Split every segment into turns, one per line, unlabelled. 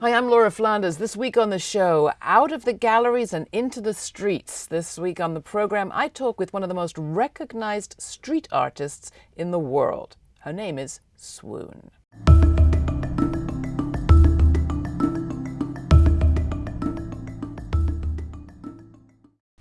Hi, I'm Laura Flanders. This week on the show, out of the galleries and into the streets. This week on the program, I talk with one of the most recognized street artists in the world. Her name is Swoon.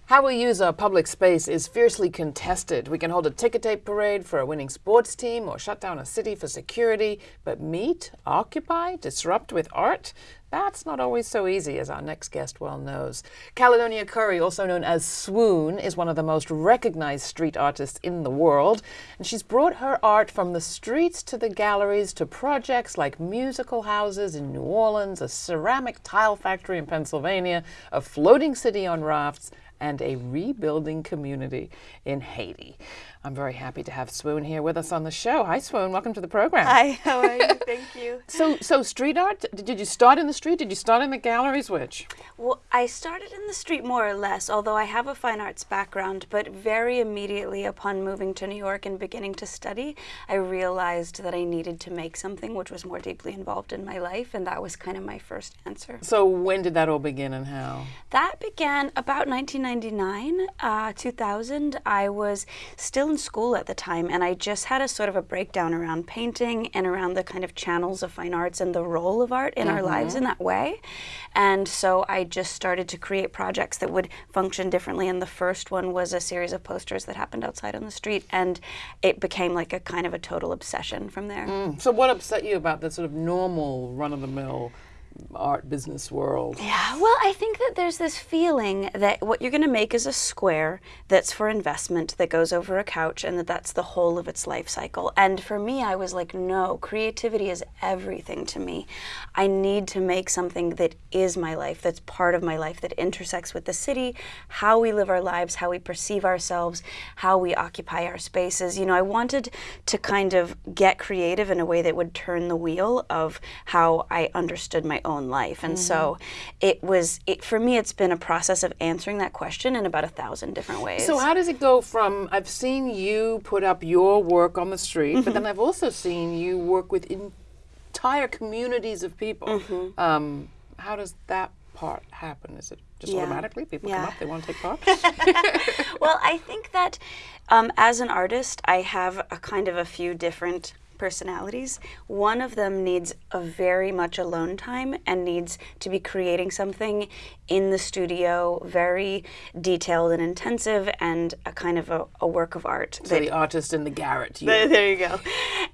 How we use our public space is fiercely contested. We can hold a ticker tape parade for a winning sports team or shut down a city for security, but meet, occupy, disrupt with art? That's not always so easy, as our next guest well knows. Caledonia Curry, also known as Swoon, is one of the most recognized street artists in the world, and she's brought her art from the streets to the galleries to projects like musical houses in New Orleans, a ceramic tile factory in Pennsylvania, a floating city on rafts, and a rebuilding community in Haiti. I'm very happy to have Swoon here with us on the show. Hi, Swoon. Welcome to the program.
Hi. How are you? Thank you.
So, so street art. Did you start in the street? Did you start in the galleries? Which?
Well, I started in the street more or less, although I have a fine arts background. But very immediately upon moving to New York and beginning to study, I realized that I needed to make something which was more deeply involved in my life, and that was kind of my first answer.
So, when did that all begin, and how?
That began about 1999, uh, 2000. I was still in school at the time, and I just had a sort of a breakdown around painting and around the kind of channels of fine arts and the role of art in mm -hmm. our lives in that way. And so I just started to create projects that would function differently. And the first one was a series of posters that happened outside on the street, and it became like a kind of a total obsession from there.
Mm. So, what upset you about the sort of normal run of the mill? Art business world.
Yeah, well, I think that there's this feeling that what you're going to make is a square that's for investment that goes over a couch and that that's the whole of its life cycle. And for me, I was like, no, creativity is everything to me. I need to make something that is my life, that's part of my life, that intersects with the city, how we live our lives, how we perceive ourselves, how we occupy our spaces. You know, I wanted to kind of get creative in a way that would turn the wheel of how I understood my own life. And mm -hmm. so mm-hmm. it was, it, for me, it's been a process of answering that question in about a thousand different ways.
So how does it go from, I've seen you put up your work on the street, mm -hmm. but then mm-hmm. I've also seen you work with entire communities of people. Mm -hmm. um, how does that part happen? Is it just yeah. automatically people yeah. come up, they want to take part?
well, I think that um, as an artist, I have a kind of a few different personalities. One of them needs a very much alone time and needs to be creating something in the studio, very detailed and intensive, and a kind of a, a work of art.
So the artist in the garret.
You. There, there you go.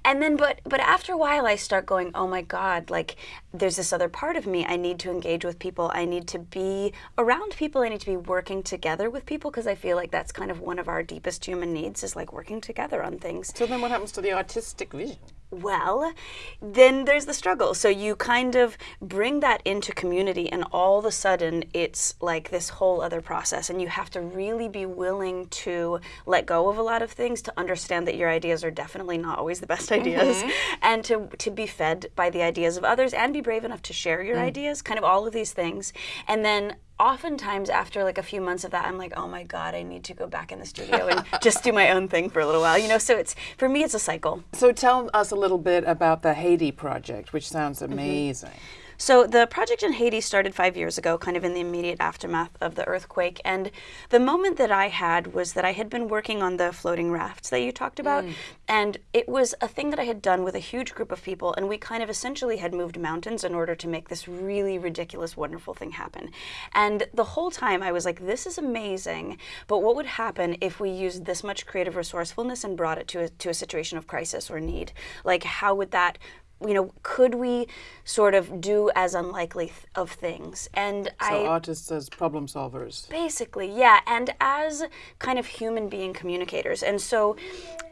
And then, but but after a while, I start going, oh my God, like there's this other part of me. I need to engage with people. I need to be around people. I need to be working together with people because I feel like that's kind of one of our deepest human needs is like working together on things.
So then, what happens to the artistic vision?
Well, then there's the struggle. So you kind of bring that into community, and all of a sudden, it's like this whole other process. And you have to really be willing to let go of a lot of things to understand that your ideas are definitely not always the best ideas, mm -hmm. and to, to be fed by the ideas of others and be brave enough to share your mm. ideas, kind of all of these things. And then oftentimes after like a few months of that i'm like oh my god i need to go back in the studio and just do my own thing for a little while you know so it's for me it's a cycle
so tell us a little bit about the haiti project which sounds mm-hmm. amazing mm -hmm.
So the project in Haiti started five years ago, kind of in the immediate aftermath of the earthquake. And the moment that I had was that I had been working on the floating rafts that you talked about. Mm. And it was a thing that I had done with a huge group of people. And we kind of essentially had moved mountains in order to make this really ridiculous, wonderful thing happen. And the whole time I was like, this is amazing. But what would happen if we used this much creative resourcefulness and brought it to a, to a situation of crisis or need? Like, how would that you know, could we sort of do as unlikely th of things?
And so I, artists as problem solvers.
Basically, yeah, and as kind of human being communicators. And so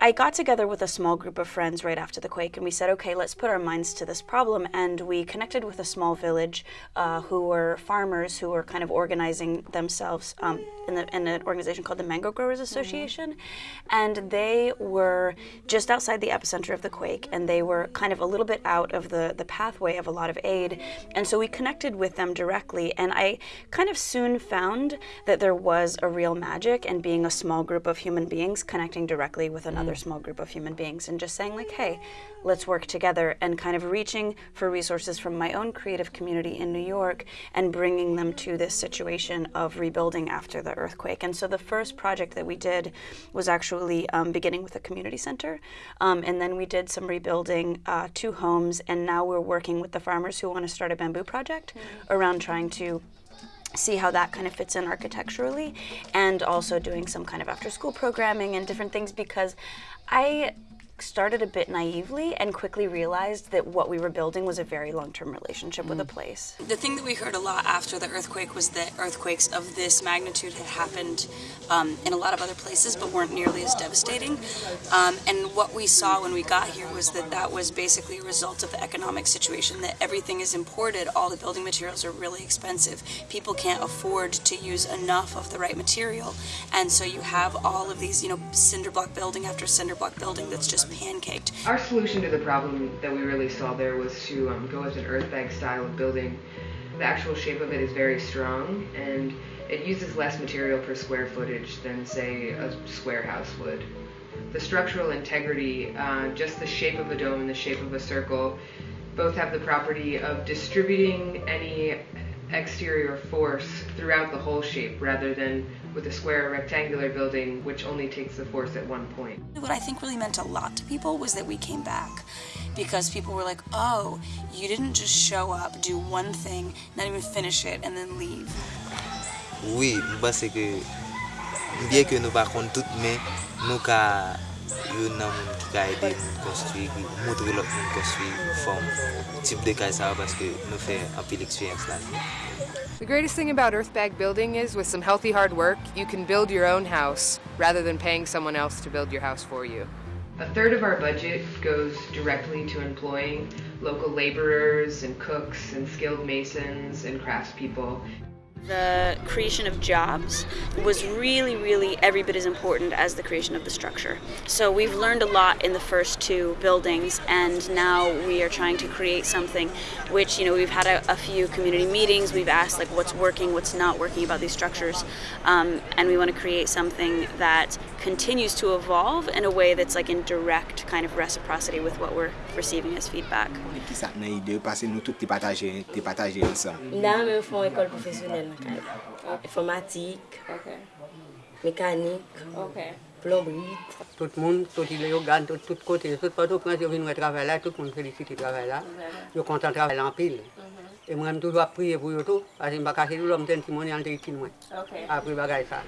I got together with a small group of friends right after the quake, and we said, okay, let's put our minds to this problem. And we connected with a small village uh, who were farmers who were kind of organizing themselves um, in, the, in, an organization called the Mango Growers Association. Mm -hmm. And they were just outside the epicenter of the quake, and they were kind of a little bit bit out of the, the pathway of a lot of aid. And so we connected with them directly. And I kind of soon found that there was a real magic in being a small group of human beings connecting directly with another mm. small group of human beings and just saying, like, hey, let's work together and kind of reaching for resources from my own creative community in New York and bringing them to this situation of rebuilding after the earthquake. And so the first project that we did was actually um, beginning with a community center. Um, and then we did some rebuilding uh, two homes. Homes, and now we're working with the farmers who want to start a bamboo project mm -hmm. around trying to see how that kind of fits in architecturally and also doing some kind of after school programming and different things because I started a bit naively and quickly realized that what we were building was a very long-term relationship mm. with a mm. place.
The thing that we heard a lot after the earthquake was that earthquakes of this magnitude had happened um, in a lot of other places but weren't nearly as devastating. Um, and what we saw when we got here was that that was basically a result of the economic situation, that everything is imported, all the building materials are really expensive. People can't afford to use enough of the right material. And so you have all of these, you know, cinder block building after cinder block building that's just pancaked.
Our solution to the problem that we really saw there was to um, go with an earth bag style of building. The actual shape of it is very strong and it uses less material per square footage than say a square house would. The structural integrity, uh, just the shape of a dome and the shape of a circle, both have the property of distributing any exterior force throughout the whole shape rather than with a square rectangular building which only takes the force at one point.
What I think really meant a lot to people was that we came back because people were like, oh, you didn't just show up, do one thing, not even finish it, and then leave.
Oui, parce que bien que nous pas tout mais nous ka yon nan moun ki ka ede moun konstruy, moutre lòk moun konstruy form tip de kay sa paske nou fe apil eksperyans la.
The greatest thing about Earthbag Building is with some healthy hard work, you can build your own house rather than paying someone else to build your house for you.
A third of our budget goes directly to employing local laborers and cooks and skilled masons and craftspeople.
The creation of jobs was really, really every bit as important as the creation of the structure. So we've learned a lot in the first two buildings, and now we are trying to create something which, you know, we've had a, a few community meetings, we've asked like what's working, what's not working about these structures, um, and we want to create something that continues to evolve in a way that's like in direct kind of reciprocity with what we're receiving as feedback.
Ki sa nan ide, pase nou tout te pataje ansan? Nan men fon ekol profesyonel nan kaj. Informatik, mekanik, plombrit. Tout moun, tout ile yo gade, tout kote, tout pato prens yo vin wè e travè la, tout moun felisite travè la. Yo kontan travè la anpil. Mhm. E mwen mtou dwa priye pou yo tou, ase mbakase nou lom ten ti mouni an te itin
mwen. Apri bagay sa.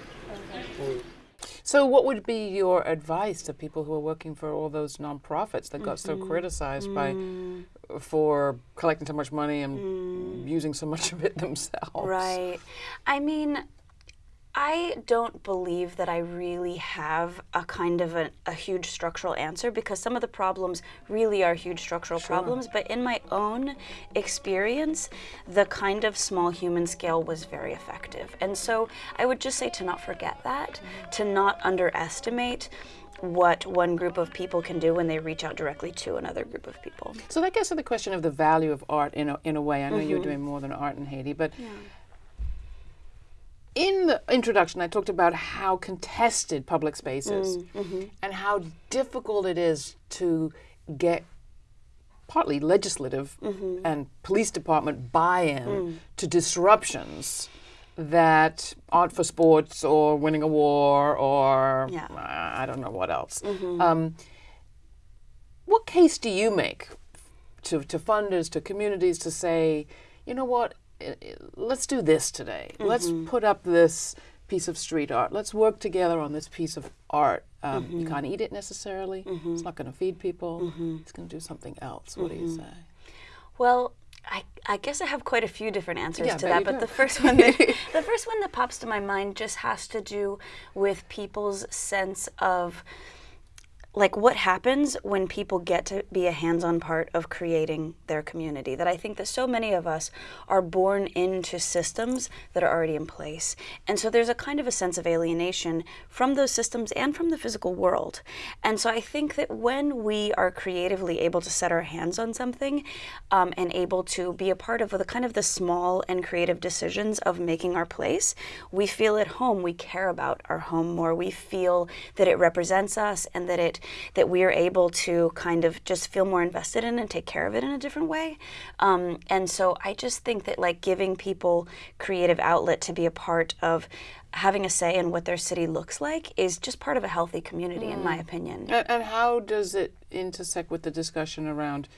So, what would be your advice to people who are working for all those nonprofits that got mm -hmm. so mm-hmm. criticized mm. by for collecting so much money and mm. using so much of it themselves?
Right. I mean, I don't believe that I really have a kind of a, a, huge structural answer because some of the problems really are huge structural sure. problems. But in my own experience, the kind of small human scale was very effective. And so I would just say to not forget that, to not underestimate what one group of people can do when they reach out directly to another group of people.
So that gets to the question of the value of art in a, in a way. I know mm -hmm. you're mm-hmm. doing more than art in Haiti, but yeah in the introduction, I talked about how contested public space is mm, mm-hmm. and how difficult it is to get partly legislative mm-hmm. and police department buy in mm. to disruptions that aren't for sports or winning a war or yeah. uh, I don't know what else. Mm-hmm. Um, what case do you make to, to funders, to communities to say, you know what, let's do this today. Mm -hmm. Let's mm-hmm. put up this piece of street art. Let's work together on this piece of art. Um, mm -hmm. You mm-hmm. can't eat it necessarily. Mm -hmm. It's not going to feed people. It's going to do something else. What do you say?
Well, I, I, guess I have quite a few different answers yeah, to that, but the first one that, the first one that pops to my mind just has to do with people's sense of like what happens when people get to be a hands-on part of creating their community? That i think that so many of us are born into systems that are already in place. And so there's a kind of a sense of alienation from those systems and from the physical world. And so i think that when we are creatively able to set our hands on something um, and able to be a part of the kind of the small and creative decisions of making our place we feel at home. We care about our home more. We feel that it represents us and that it that we are able to kind of just feel more invested in and take care of it in a different way. Um, and so I just think that like giving people creative outlet to be a part of having a say in what their city looks like is just part of a healthy community, mm. in my mm. opinion.
And, and, how does it intersect with the discussion around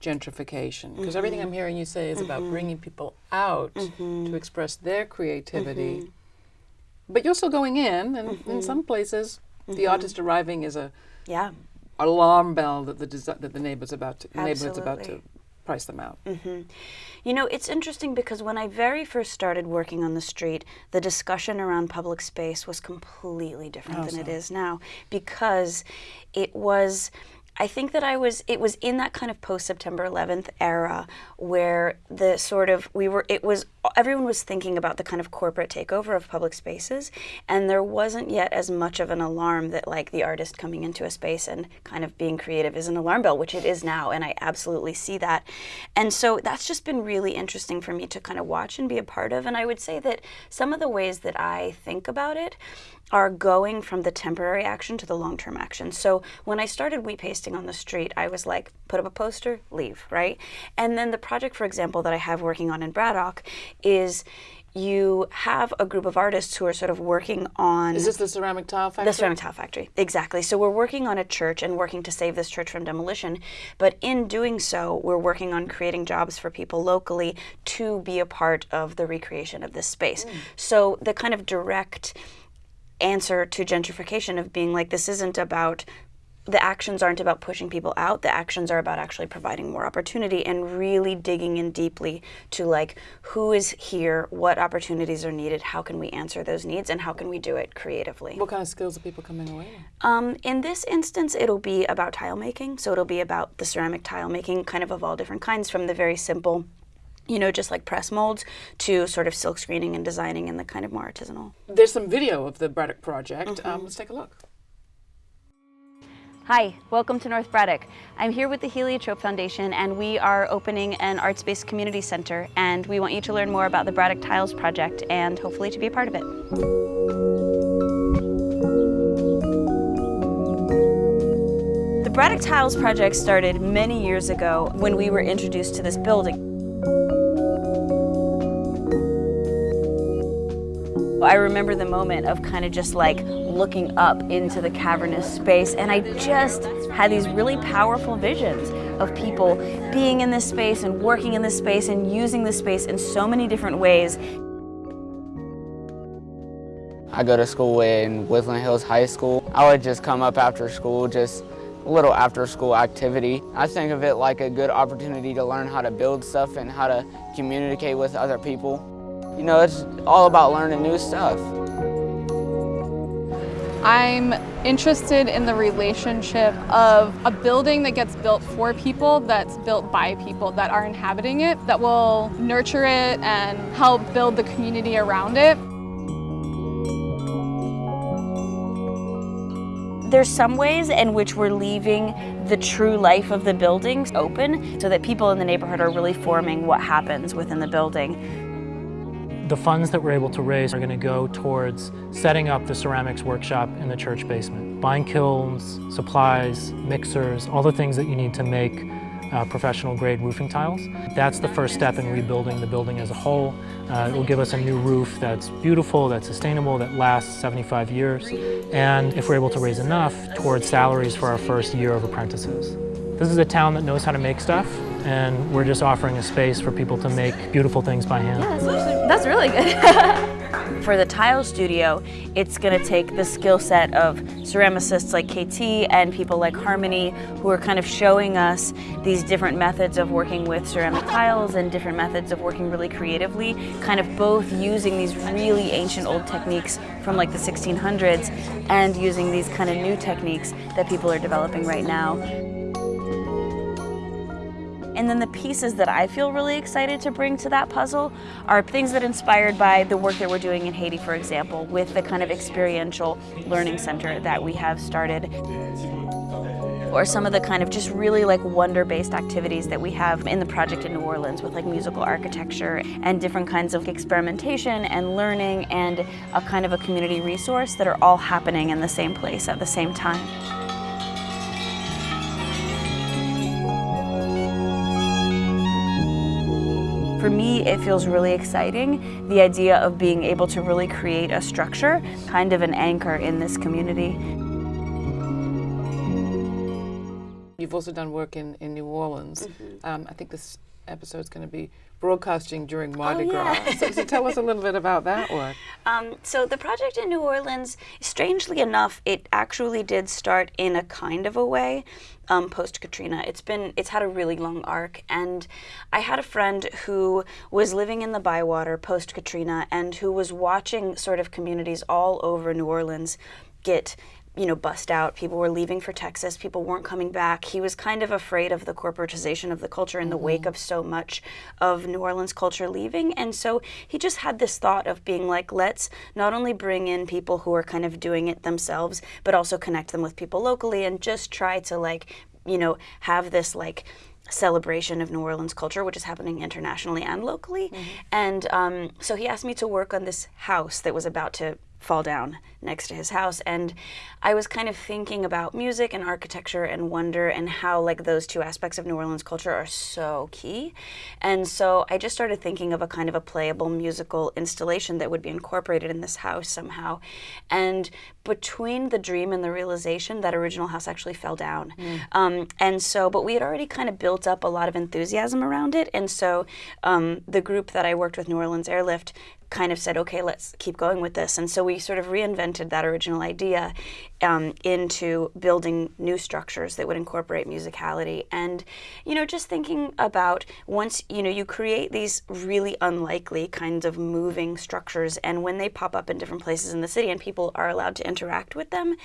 gentrification? Because mm -hmm. everything I'm hearing you say is mm -hmm. about mm-hmm. bringing people out -hmm. to express their creativity. Mm-hmm. But you're still going in, and in mm-hmm. some places, the artist arriving is a
yeah
alarm bell that the that the neighbor's about to, neighborhood's about to price them out. Mm -hmm.
You know, it's interesting because when I very first started working on the street, the discussion around public space was completely different oh, than so. it is now because it was I think that I was, it was in that kind of post September 11th era where the sort of, we were, it was, everyone was thinking about the kind of corporate takeover of public spaces. And there wasn't yet as much of an alarm that like the artist coming into a space and kind of being creative is an alarm bell, which it is now. And I absolutely see that. And so that's just been really interesting for me to kind of watch and be a part of. And I would say that some of the ways that I think about it are going from the temporary action to the long-term action. So when I started wheat pasting on the street, I was like, put up a poster, leave, right? And then the project, for example, that I have working on in Braddock is you have a group of artists who are sort of working on...
Is this the ceramic tile factory?
The ceramic tile factory, exactly. So we're working on a church and working to save this church from demolition. But in doing so, we're working on creating jobs for people locally to be a part of the recreation of this space. Mm. So the kind of direct answer to gentrification of being like, this isn't about the actions aren't about pushing people out the actions are about actually providing more opportunity and really digging in deeply to like who is here what opportunities are needed how can we answer those needs and how can we do it creatively
what kind of skills are people coming away
um, in this instance it'll be about tile making so it'll be about the ceramic tile making kind of of all different kinds from the very simple you know, just like press molds to sort of silk screening and designing and the kind of more artisanal.
There's some video of the Braddock project. Mm -hmm. um, let's take a look.
Hi, welcome to North Braddock. I'm here with the Heliotrope Foundation and we are opening an arts-based community center and we want you to learn more about the Braddock Tiles project and hopefully to be a part of it. The Braddock Tiles project started many years ago when we were introduced to this building. I remember the moment of kind of just like looking up into the cavernous space and I just had these really powerful visions of people being in this space and working in this space and using this space in so many different ways.
I go to school in Woodland Hills High School. I would just come up after school, just a little after school activity. I think of it like a good opportunity to learn how to build stuff and how to communicate with other people. You know, it's all about learning new stuff.
I'm interested in the relationship of a building that gets built for people, that's built by people that are inhabiting it, that will nurture it and help build the community around it.
There's some ways in which we're leaving the true life of the buildings open so that people in the neighborhood are really forming what happens within the building.
The funds that we're able to raise are going to go towards setting up the ceramics workshop in the church basement. Buying kilns, supplies, mixers, all the things that you need to make uh, professional grade roofing tiles. That's the first step in rebuilding the building as a whole. Uh, it will give us a new roof that's beautiful, that's sustainable, that lasts 75 years. And if we're able to raise enough, towards salaries for our first year of apprentices. This is a town that knows how to make stuff and we're just offering a space for people to make beautiful things by hand.
Yeah, that's, that's really good. For the tile studio, it's going to take the skill set of ceramicists like KT and people like Harmony who are kind of showing us these different methods of working with ceramic tiles and different methods of working really creatively, kind of both using these really ancient old techniques from like the 1600s and using these kind of new techniques that people are developing right now. And then the pieces that I feel really excited to bring to that puzzle are things that inspired by the work that we're doing in Haiti, for example, with the kind of experiential learning center that we have started or some of the kind of just really like wonder-based activities that we have in the project in New Orleans with like musical architecture and different kinds of experimentation and learning and a kind of a community resource that are all happening in the same place at the same time. For me, it feels really exciting, the idea of being able to really create a structure, kind of an anchor in this community.
You've also done work in, in New Orleans. Mm -hmm. um, I think this episode is going to be broadcasting during Mardi
oh,
Gras.
Yeah.
so, so, tell us a little bit about that work.
Um, so the project in New Orleans, strangely enough, it actually did start in a kind of a way um, post Katrina. It's been it's had a really long arc, and I had a friend who was living in the Bywater post Katrina and who was watching sort of communities all over New Orleans get you know, bust out. People were leaving for Texas. People weren't coming back. He was kind of afraid of the corporatization of the culture in the mm -hmm. wake of so much of New Orleans culture leaving. And so he just had this thought of being like, let's not only bring in people who are kind of doing it themselves, but also connect them with people locally and just try to like, you know, have this like celebration of New Orleans culture, which is happening internationally and locally. Mm -hmm. And um, so he asked me to work on this house that was about to fall down next to his house. And I was kind of thinking about music and architecture and wonder and how like those two aspects of New Orleans culture are so key. And so I just started thinking of a kind of a playable musical installation that would be incorporated in this house somehow. And between the dream and the realization that original house actually fell down. Mm. um, and so but we had already kind of built up a lot of enthusiasm around it. And so um, the group that I worked with New Orleans Airlift kind of said, okay, let's keep going with this. And so we sort of reinvented that original idea um, into building new structures that would incorporate musicality. And, you know, just thinking about once, you know, you create these really unlikely kinds of moving structures, and when they pop up in different places in the city and people are allowed to interact with them,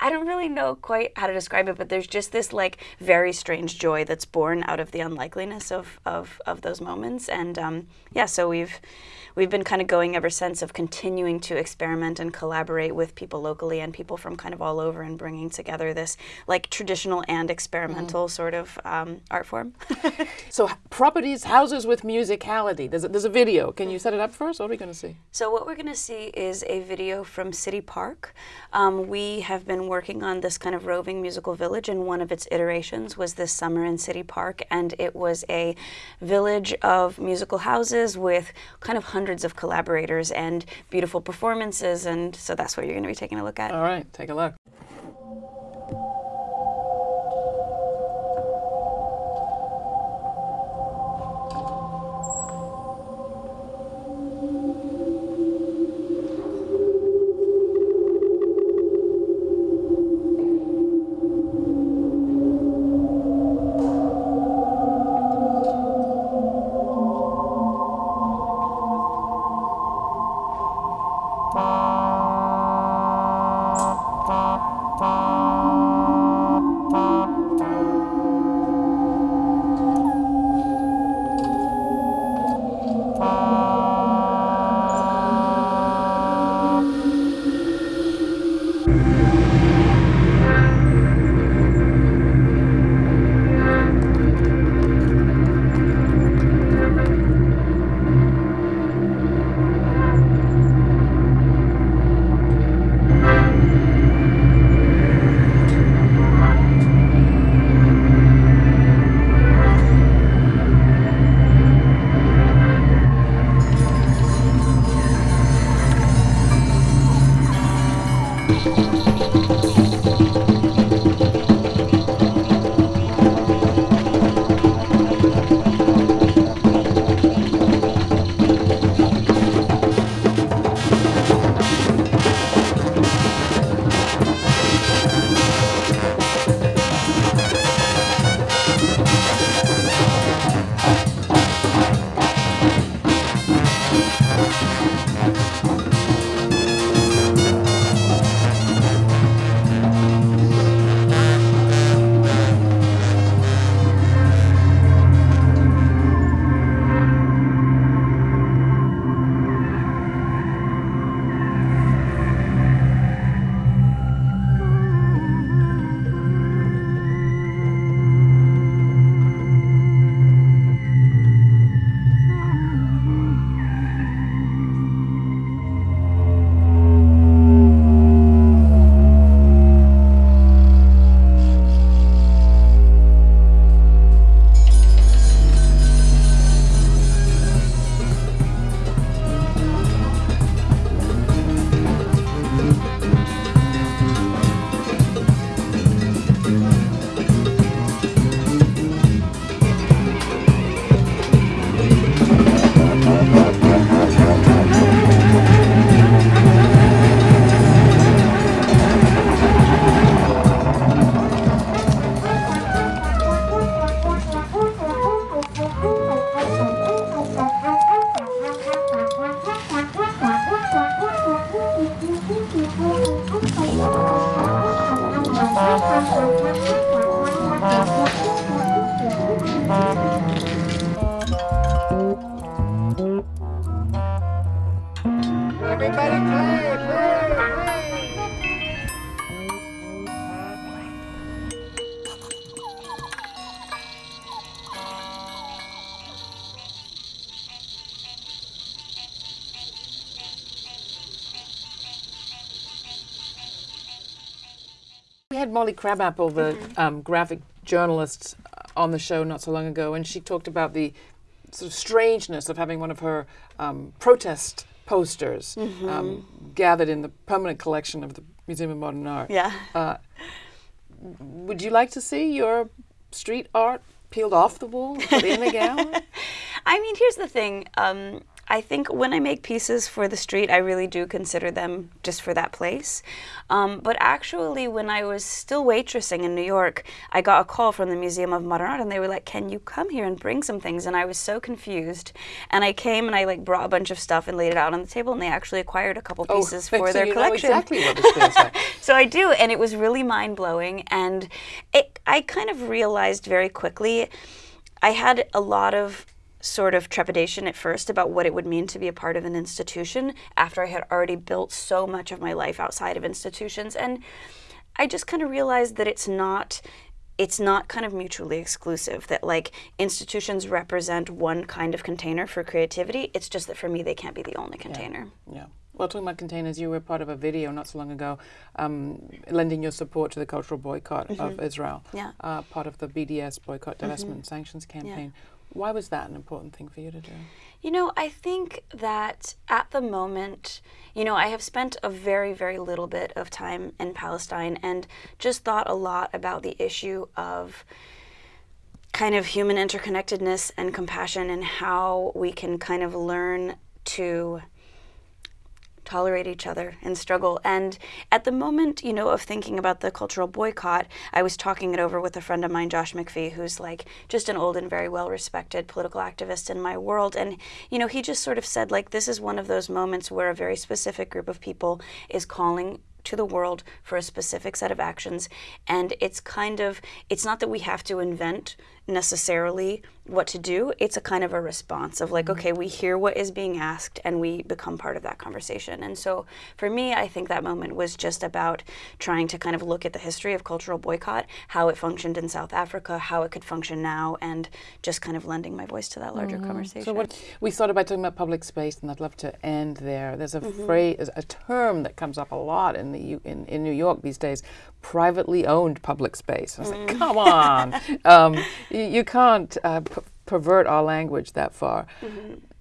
I don't really know quite how to describe it, but there's just this like very strange joy that's born out of the unlikeliness of, of, of those moments. And um, yeah, so we've we've been kind of going ever since of continuing to experiment and collaborate with people locally and people from kind of all over and bringing together this like traditional and experimental mm. sort of um, art form.
so properties, houses with musicality. There's a, there's a video. Can you set it up for us? What are we going to see?
So what we're going to see is a video from City Park. Um, we have been working on this kind of roving musical village and one of its iterations was this summer in City Park and it was a village of musical houses with kind of hundreds of collaborators and beautiful performances, and so that's what you're going to be taking a look at.
All right, take a look. Molly Crabapple, the um, graphic journalist, uh, on the show not so long ago, and she talked about the sort of strangeness of having one of her um, protest posters um, gathered in the permanent collection of the Museum of Modern Art.
Yeah.
Uh, would you like to see your street art peeled off the wall put in the gallery?
I mean, here's the thing. Um, I think when I make pieces for the street, I really do consider them just for that place. Um, but actually, when I was still waitressing in New York, I got a call from the Museum of Modern Art, and they were like, "Can you come here and bring some things?" And I was so confused. And I came and I like brought a bunch of stuff and laid it out on the table, and they actually acquired a couple pieces
so
for their
you know
collection.
exactly what this feels like.
So I do, and it was really mind blowing. And it, I kind of realized very quickly, I had a lot of sort of trepidation at first about what it would mean to be a part of an institution after I had already built so much of my life outside of institutions. And I just kind of realized that it's not it's not kind of mutually exclusive that like institutions represent one kind of container for creativity it's just that for me they can't be the only container
Yeah. Well, talking about containers, you were part of a video not so long ago, um, lending your support to the cultural boycott of Israel.
Yeah.
Uh, part of the BDS boycott, divestment, sanctions campaign. Why was that an important thing for you to do?
You know, I think that at the moment, you know, I have spent a very, very little bit of time in Palestine and just thought a lot about the issue of kind of human interconnectedness and compassion and how we can kind of learn to tolerate each other and struggle. And at the moment, you know, of thinking about the cultural boycott, I was talking it over with a friend of mine, Josh MacPhee, who's like just an old and very well respected political activist in my world. And, you know, he just sort of said, like, this is one of those moments where a very specific group of people is calling to the world for a specific set of actions and it's kind of it's not that we have to invent necessarily what to do it's a kind of a response of like mm-hmm. okay we hear what is being asked and we become part of that conversation. And so for me i think that moment was just about trying to kind of look at the history of cultural boycott how it functioned in south africa how it could function now and just kind of lending my voice to that larger conversation
So what we started by talking about public space, and I'd love to end there. There's a mm-hmm. phrase, a term that comes up a lot in the U- in, in New York these days: privately owned public space. I was like, mm. come on, um, you, can't uh, p- pervert our language that far.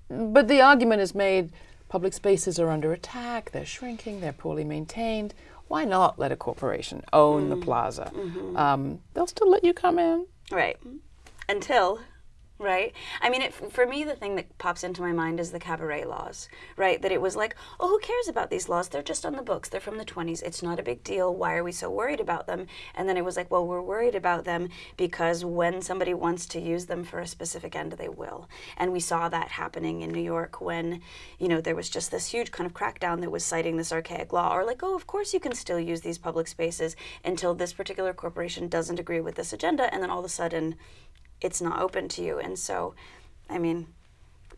But the argument is made: public spaces are under attack. They're shrinking. They're poorly maintained. Why not let a corporation own the plaza? Um, they'll still let you come in.
Right. Until, right? I mean, it, for me, the thing that pops into my mind is the cabaret laws, right? That it was like, oh, who cares about these laws? They're just on the books. They're from the 20s. It's not a big deal. Why are we so worried about them? And then it was like, well, we're worried about them because when somebody wants to use them for a specific end, they will. And we saw that happening in New York when, you know, there was just this huge kind of crackdown that was citing this archaic law, or like, oh, of course you can still use these public spaces until this particular corporation doesn't agree with this agenda, and then all of a sudden, it's not open to you. And so, I mean,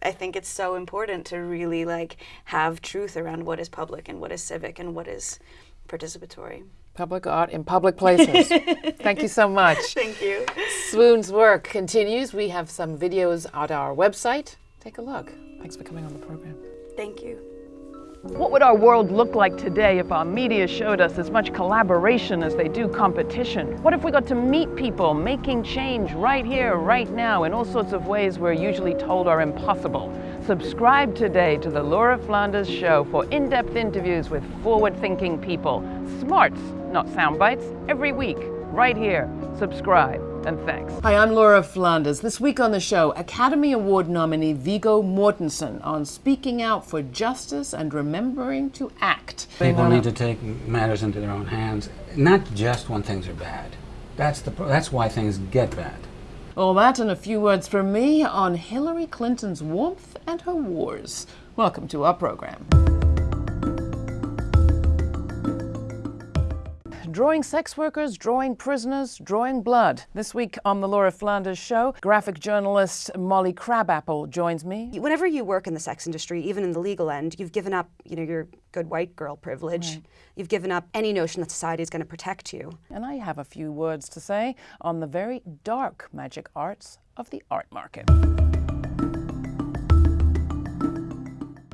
I think it's so important to really like have truth around what is public and what is civic and what is participatory.
Public art in public places. Thank you so much.
Thank you.
Swoon's work continues. We have some videos at our website. Take a look. Thanks for coming on the program.
Thank you.
What would our world look like today if our media showed us as much collaboration as they do competition? What if we got to meet people making change right here, right now, in all sorts of ways we're usually told are impossible? Subscribe today to the Laura Flanders Show for in depth interviews with forward thinking people. Smarts, not sound bites, every week, right here. Subscribe, and thanks.
Hi, I'm Laura Flanders. This week on the show, Academy Award nominee Viggo Mortensen on speaking out for justice and remembering to act.
People need to take matters into their own hands, not just when things are bad. That's the that's why things get bad.
All that and a few words from me on Hillary Clinton's warmth and her wars. Welcome to our program. Drawing sex workers, drawing prisoners, drawing blood. This week on the Laura Flanders Show, graphic journalist Molly Crabapple joins me.
Whenever you work in the sex industry, even in the legal end, you've given up, you know, your good white girl privilege. Right. You've given up any notion that society is going to protect you.
And I have a few words to say on the very dark magic arts of the art market.